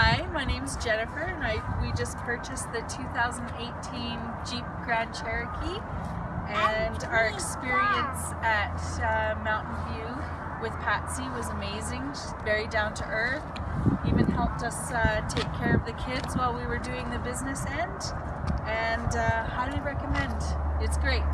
Hi, my name is Jennifer and I we just purchased the 2018 Jeep Grand Cherokee and our experience at uh, Mountain View with Patsy was amazing. She's very down to earth, even helped us uh, take care of the kids while we were doing the business end and uh, highly recommend. It's great.